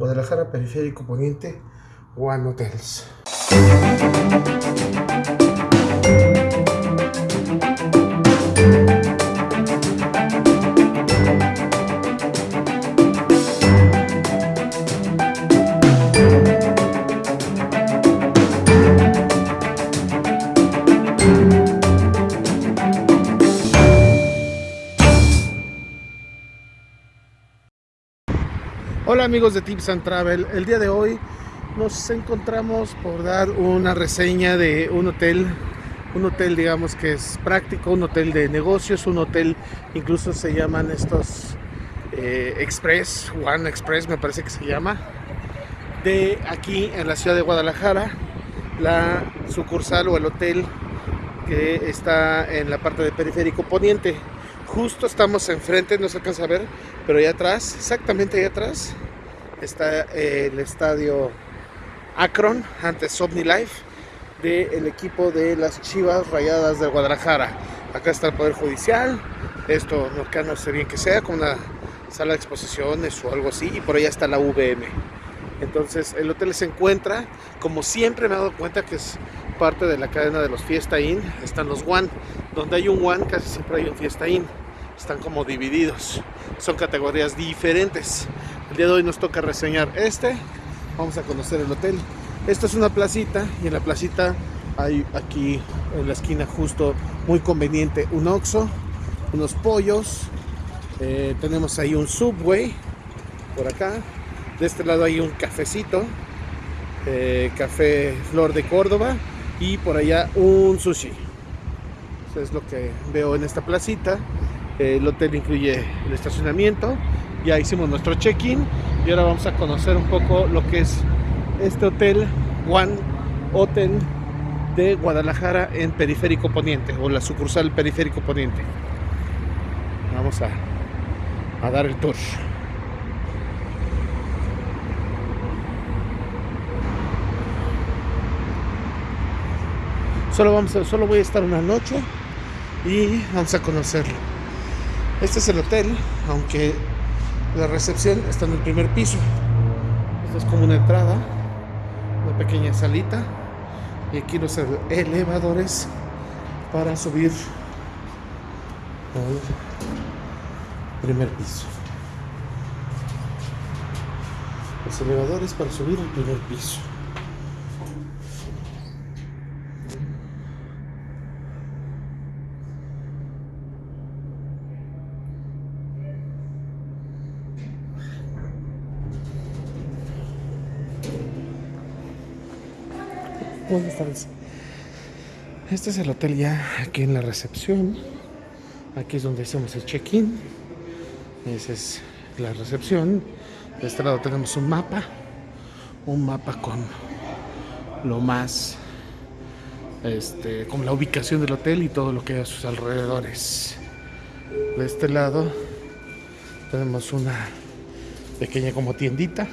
Guadalajara, Periférico Poniente, One Hotels. Hola amigos de Tips and Travel, el día de hoy nos encontramos por dar una reseña de un hotel, un hotel digamos que es práctico, un hotel de negocios, un hotel incluso se llaman estos eh, Express, One Express me parece que se llama, de aquí en la ciudad de Guadalajara, la sucursal o el hotel que está en la parte de periférico poniente. Justo estamos enfrente, no se alcanza a ver, pero allá atrás, exactamente allá atrás, está el estadio Akron, antes OmniLife, del equipo de las Chivas Rayadas de Guadalajara. Acá está el Poder Judicial, esto acá no sé bien que sea, con una sala de exposiciones o algo así, y por allá está la VM. Entonces el hotel se encuentra, como siempre me he dado cuenta que es parte de la cadena de los Fiesta Inn, están los One, donde hay un One casi siempre hay un Fiesta Inn, están como divididos, son categorías diferentes. El día de hoy nos toca reseñar este, vamos a conocer el hotel. Esta es una placita y en la placita hay aquí en la esquina justo muy conveniente un Oxxo, unos pollos, eh, tenemos ahí un Subway por acá, de este lado hay un cafecito, eh, Café Flor de Córdoba y por allá un sushi. Eso es lo que veo en esta placita. El hotel incluye el estacionamiento. Ya hicimos nuestro check-in y ahora vamos a conocer un poco lo que es este hotel One Hotel de Guadalajara en Periférico Poniente o la sucursal Periférico Poniente. Vamos a, a dar el tour. Solo, vamos solo voy a estar una noche y vamos a conocerlo. Este es el hotel, aunque la recepción está en el primer piso. Esto es como una entrada, una pequeña salita. Y aquí los elevadores para subir al primer piso. Los elevadores para subir al primer piso. Buenas tardes. Este es el hotel ya aquí en la recepción. Aquí es donde hacemos el check-in. Esa es la recepción. De este lado tenemos un mapa. Un mapa con lo más este, con la ubicación del hotel y todo lo que hay a sus alrededores. De este lado tenemos una pequeña como tiendita.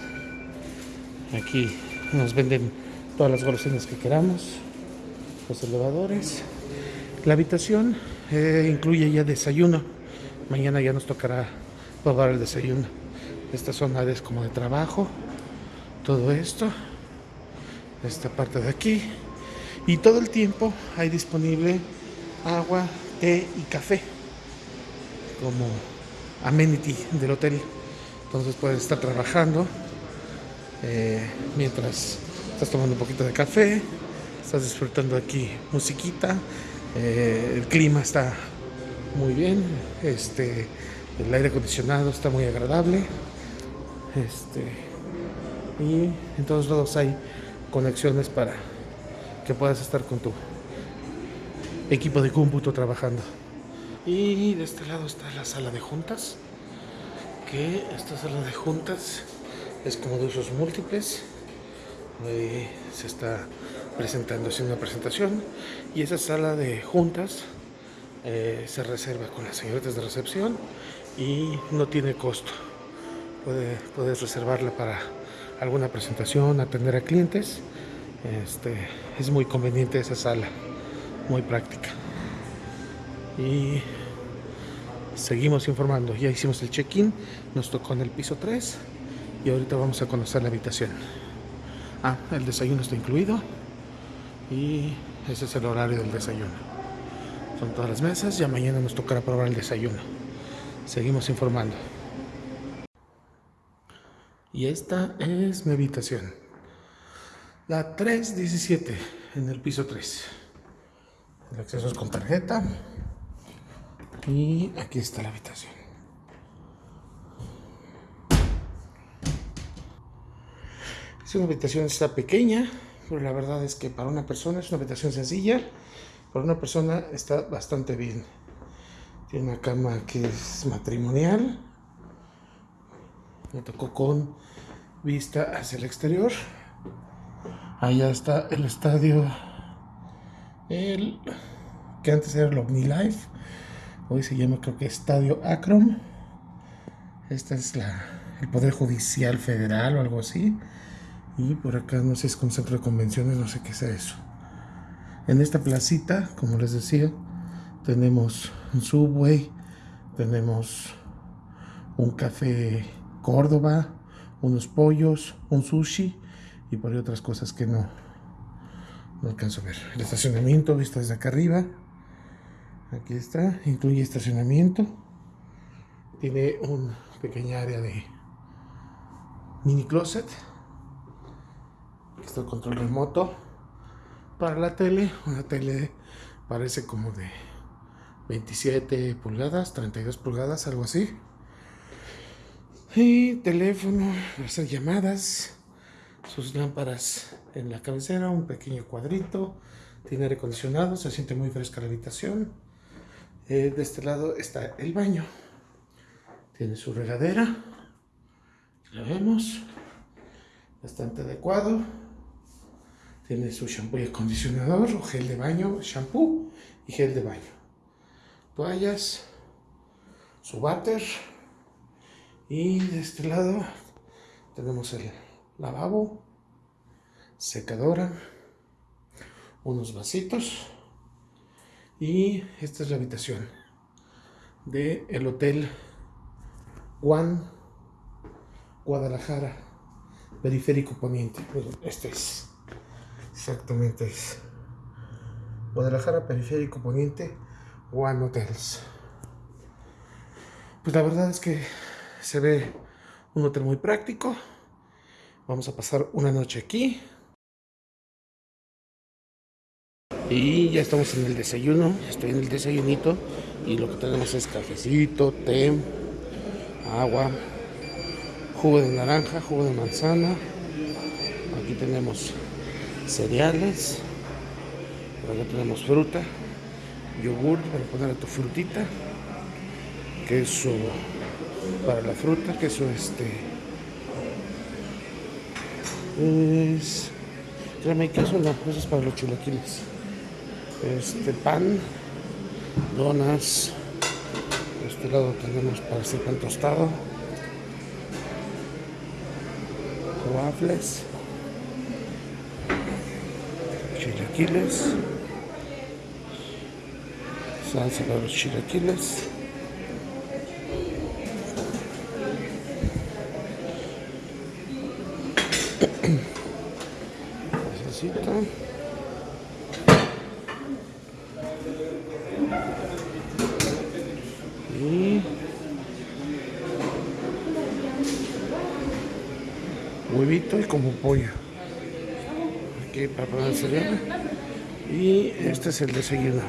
Aquí nos venden todas las golosinas que queramos, los elevadores. La habitación eh, incluye ya desayuno. Mañana ya nos tocará probar el desayuno. Esta zona es como de trabajo. Todo esto. Esta parte de aquí. Y todo el tiempo hay disponible agua, té y café. Como amenity del hotel. Entonces puedes estar trabajando eh, mientras estás tomando un poquito de café, estás disfrutando aquí musiquita, eh, el clima está muy bien, este, el aire acondicionado está muy agradable, este, y en todos lados hay conexiones para que puedas estar con tu equipo de cómputo trabajando. Y de este lado está la sala de juntas, que esta sala de juntas es como de usos múltiples se está presentando, haciendo una presentación y esa sala de juntas eh, se reserva con las señoritas de recepción y no tiene costo. puedes reservarla para alguna presentación, atender a clientes. Este, es muy conveniente esa sala, muy práctica. Y seguimos informando. Ya hicimos el check-in, nos tocó en el piso 3 y ahorita vamos a conocer la habitación. Ah, el desayuno está incluido y ese es el horario del desayuno. Son todas las mesas, ya mañana nos tocará probar el desayuno. Seguimos informando. Y esta es mi habitación. La 317 en el piso 3. El acceso es con tarjeta. Y aquí está la habitación. Es una habitación está pequeña, pero la verdad es que para una persona es una habitación sencilla. Para una persona está bastante bien. Tiene una cama que es matrimonial. Me tocó con vista hacia el exterior. Allá está el estadio, el que antes era el OmniLife, hoy se llama creo que Estadio Akron. Esta es la, el Poder Judicial Federal o algo así. Y por acá no sé si es con centro de convenciones, no sé qué sea eso. En esta placita, como les decía, tenemos un subway, tenemos un café Córdoba, unos pollos, un sushi y por ahí otras cosas que no, no alcanzo a ver. El estacionamiento visto desde acá arriba. Aquí está, incluye estacionamiento. Tiene un pequeña área de mini closet. Aquí está el control remoto para la tele. Una tele parece como de 27 pulgadas, 32 pulgadas, algo así. Y teléfono hacer llamadas. Sus lámparas en la cabecera, un pequeño cuadrito. Tiene aire acondicionado, se siente muy fresca la habitación. Eh, de este lado está el baño. Tiene su regadera. La vemos. Bastante adecuado. Tiene su shampoo y acondicionador, o gel de baño, shampoo y gel de baño. Toallas, su váter. Y de este lado tenemos el lavabo, secadora, unos vasitos y esta es la habitación del el hotel Juan Guadalajara Periférico Poniente. este es exactamente es Guadalajara Periférico Poniente One Hotels. Pues la verdad es que se ve un hotel muy práctico. Vamos a pasar una noche aquí. Y ya estamos en el desayuno. Estoy en el desayunito. Y lo que tenemos es cafecito, té, agua, jugo de naranja, jugo de manzana. Aquí tenemos cereales. Por acá tenemos fruta, yogur para poner a tu frutita, queso para la fruta, queso este es créeme queso no, eso es para los chilaquiles este pan donas de este lado tenemos para hacer pan tostado waffles chilaquiles salsa para los chilaquiles Necesito. Y huevito y como pollo. Aquí el cereal. Y este es el desayuno.